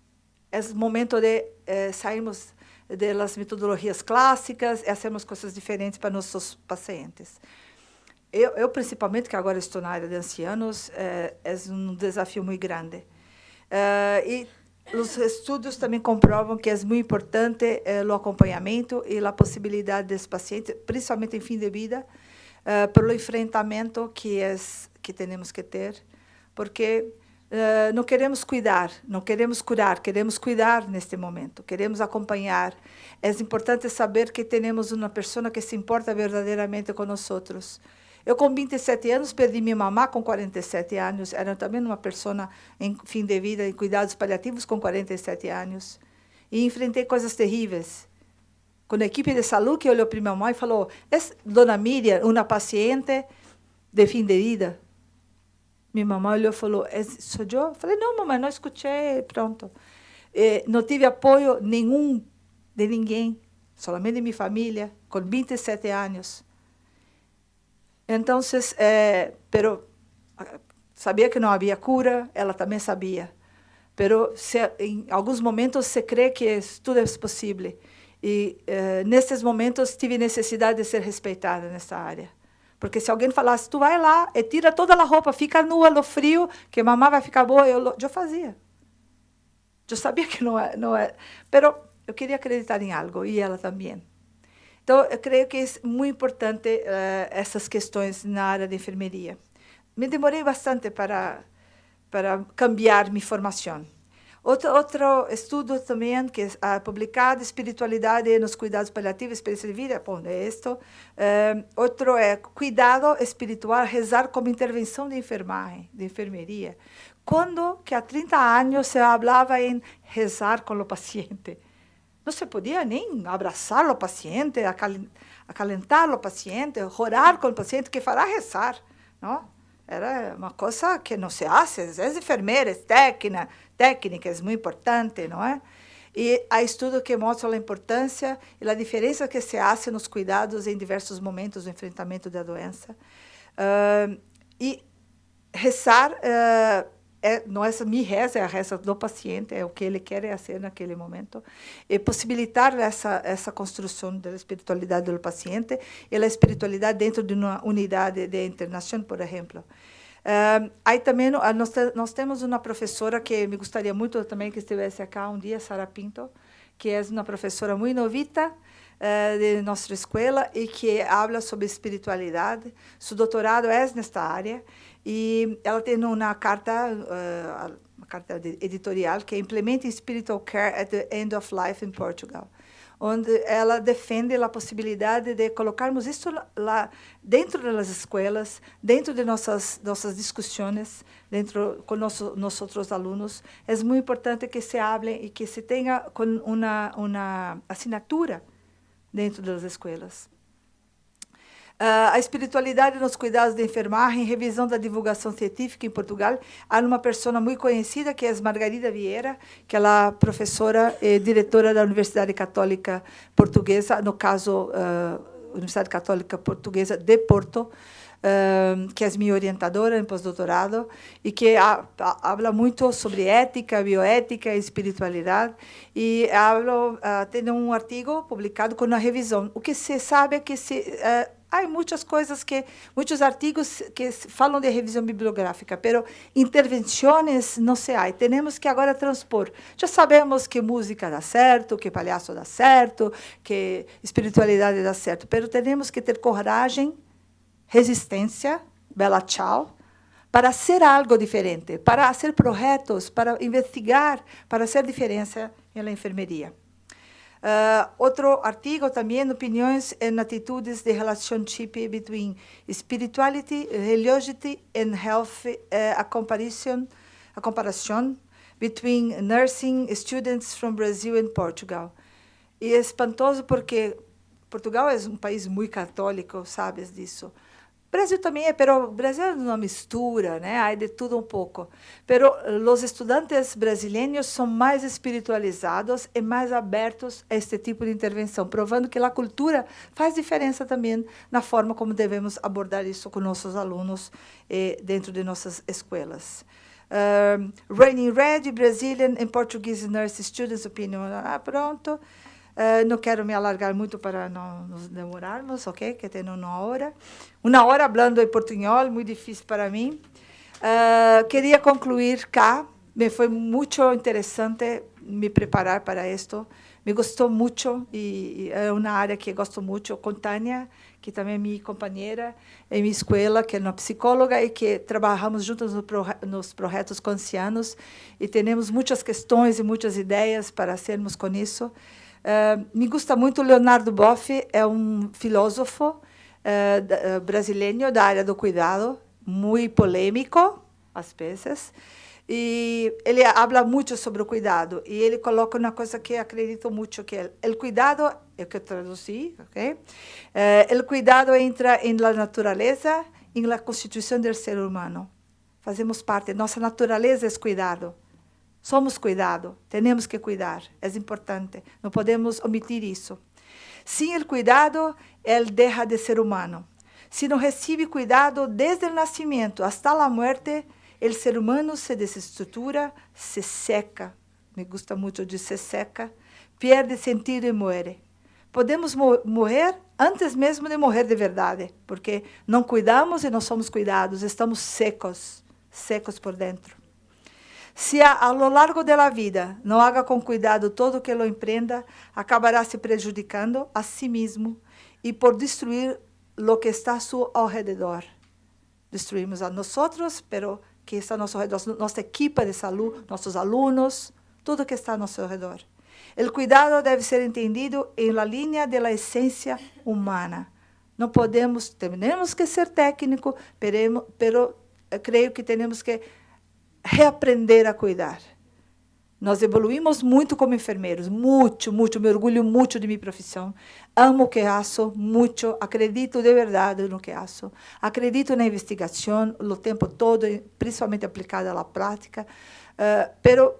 É momento de eh, sairmos das metodologias clássicas e fazermos coisas diferentes para nossos pacientes. Eu, eu, principalmente, que agora estou na área de ancianos, é, é um desafio muito grande. É, e os estudos também comprovam que é muito importante é, o acompanhamento e a possibilidade desse paciente, principalmente em fim de vida, é, pelo enfrentamento que é que temos que ter, porque não queremos cuidar, não queremos curar, queremos cuidar neste momento, queremos acompanhar. É importante saber que temos uma pessoa que se importa verdadeiramente com nós outros. Eu, com 27 anos, perdi minha mamá com 47 anos. Era também uma pessoa em fim de vida, em cuidados paliativos, com 47 anos. E enfrentei coisas terríveis. Com a equipe de saúde olhou para minha mãe e falou: Dona Miriam, uma paciente de fim de vida? Minha mamãe olhou e falou: sou eu? Falei: não, mamãe, não escutei, pronto. E não tive apoio nenhum de ninguém, somente de minha família, com 27 anos. Então, eh, pero sabia que não havia cura, ela também sabia. Pero se, em alguns momentos se crê que tudo é possível. E eh, nesses momentos tive necessidade de ser respeitada nessa área. Porque se alguém falasse, tu vai lá e tira toda a roupa, fica nua no frio, que mamãe vai ficar boa, eu, eu fazia. Eu sabia que não é, não é. Pero eu queria acreditar em algo, e ela também. Então, eu creio que é muito importante uh, essas questões na área de enfermeria. Me demorei bastante para, para cambiar minha formação. Outro, outro estudo também que é publicado, espiritualidade nos cuidados paliativos, experiência de vida, bom, é isto. Uh, outro é cuidado espiritual, rezar como intervenção de enfermagem, de enfermeria. Quando que há 30 anos se falava em rezar com o paciente. Não se podia nem abraçar o paciente, acalentar o paciente, orar com o paciente, que fará rezar. Não? Era uma coisa que não se faz. As enfermeiras, técnica, técnicas, muito importante, não é? E há estudos que mostram a importância e a diferença que se faz nos cuidados em diversos momentos do enfrentamento da doença. Uh, e rezar uh, é, não é minha reza, é a reza do paciente, é o que ele quer fazer naquele momento, e possibilitar essa essa construção da espiritualidade do paciente e a espiritualidade dentro de uma unidade de internação, por exemplo. Uh, aí também nós, nós temos uma professora que me gostaria muito também que estivesse aqui um dia, Sara Pinto, que é uma professora muito novita, uh, de nossa escola e que habla sobre espiritualidade. Seu doutorado é nesta área e ela tem uma carta, uma carta editorial que é Implementing Spiritual Care at the End of Life in Portugal, onde ela defende a possibilidade de colocarmos isso lá dentro das escolas, dentro de nossas nossas discussões, dentro com nosso, nossos alunos. É muito importante que se hable e que se tenha com uma uma assinatura dentro das escolas. Uh, a espiritualidade nos cuidados de enfermagem, revisão da divulgação científica em Portugal. Há uma pessoa muito conhecida, que é Margarida Vieira, que é a professora e diretora da Universidade Católica Portuguesa, no caso, uh, Universidade Católica Portuguesa de Porto, uh, que é minha orientadora em pós-doutorado, e que fala muito sobre ética, bioética espiritualidade. E hablo, tem um artigo publicado com uma revisão. O que se sabe é que se Há muitas coisas que, muitos artigos que falam de revisão bibliográfica, pero intervenções não se há. Temos que agora transpor. Já sabemos que música dá certo, que palhaço dá certo, que espiritualidade dá certo, pero temos que ter coragem, resistência, bela tchau, para ser algo diferente, para ser projetos, para investigar, para ser diferença na enfermeria. Uh, outro artigo também, opiniões and attitudes de relationship between spirituality, religiosity and health, uh, a comparison, a comparison between nursing students from Brazil and Portugal. E é espantoso porque Portugal é um país muito católico, sabes disso. Brasil também é, pero Brasil é uma mistura, né? Há de tudo um pouco. Pero os estudantes brasileiros são mais espiritualizados e mais abertos a este tipo de intervenção, provando que a cultura faz diferença também na forma como devemos abordar isso com nossos alunos eh, dentro de nossas escolas. Um, Raining Red, Brazilian and Portuguese Nurse Students Opinion. Ah, pronto. Uh, não quero me alargar muito para não nos demorarmos, ok? Que tenho uma hora. Uma hora falando em portunhol, muito difícil para mim. Uh, queria concluir cá. Me foi muito interessante me preparar para isto. Me gostou muito e, e é uma área que gosto muito. Com Tânia, que também é minha companheira em minha escola, que é uma psicóloga e que trabalhamos juntos no pro, nos projetos conscianos e temos muitas questões e muitas ideias para sermos com isso. Uh, me gusta muito Leonardo Boff, é um filósofo uh, brasileiro da área do cuidado, muito polêmico, às vezes, e ele habla muito sobre o cuidado, e ele coloca uma coisa que acredito muito, que é o cuidado, é o que eu traduzi, ok? Uh, o cuidado entra em la natureza, em la constituição do ser humano. Fazemos parte, nossa natureza é cuidado. Somos cuidado, temos que cuidar, é importante, não podemos omitir isso. Sem o cuidado, ele deixa de ser humano. Se não recebe cuidado desde o nascimento até a morte, o ser humano se desestrutura, se seca. Me gusta muito de se seca, perde sentido e morre. Podemos morrer antes mesmo de morrer de verdade, porque não cuidamos e não somos cuidados, estamos secos, secos por dentro. Se a, a lo largo da vida não haga com cuidado todo o que lo empreenda, acabará se prejudicando a si mesmo e por destruir lo que está a seu alrededor. Destruímos a nós pero que está a nosso redor, nossa equipe de saúde, nossos alunos, tudo que está a nosso redor. O cuidado deve ser entendido em la linha da essência humana. Não podemos, temos que ser técnico, pero, pero creio que temos que reaprender a cuidar. Nós evoluímos muito como enfermeiros, muito, muito, me orgulho muito de minha profissão. Amo o que faço, muito, acredito de verdade no que faço. Acredito na investigação o tempo todo, principalmente aplicada à prática, uh, pero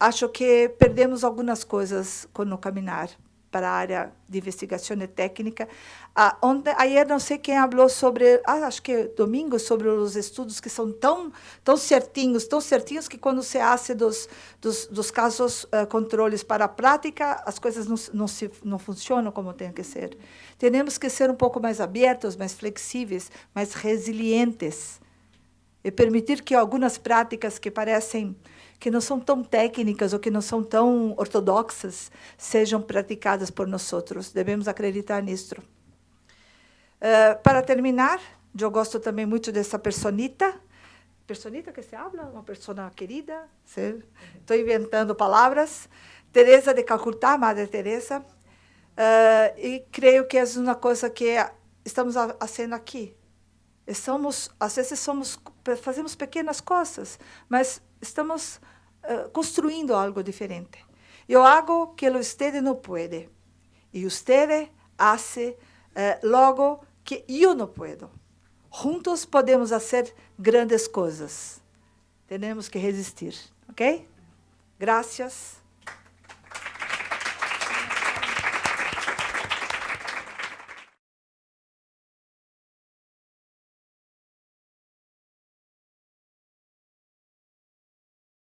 acho que perdemos algumas coisas com o caminhar para a área de investigação e técnica. Ah, ontem, ayer não sei quem falou sobre, ah, acho que domingo, sobre os estudos que são tão, tão certinhos, tão certinhos que quando se hace dos, dos, dos casos uh, controles para a prática, as coisas não, não, se, não funcionam como tem que ser. Temos que ser um pouco mais abertos, mais flexíveis, mais resilientes e permitir que algumas práticas que parecem que não são tão técnicas ou que não são tão ortodoxas sejam praticadas por nós outros. Devemos acreditar nisso. Uh, para terminar, eu gosto também muito dessa personita. Personita que se habla, uma pessoa querida. Estou inventando palavras. Teresa de Calcutá, Madre Teresa. Uh, e creio que é uma coisa que estamos fazendo aqui. Somos, às vezes somos, fazemos pequenas coisas, mas estamos uh, construindo algo diferente. Eu hago que usted não pode e usted hace uh, logo que eu não puedo. Juntos podemos fazer grandes coisas. Temos que resistir, ok? Graças.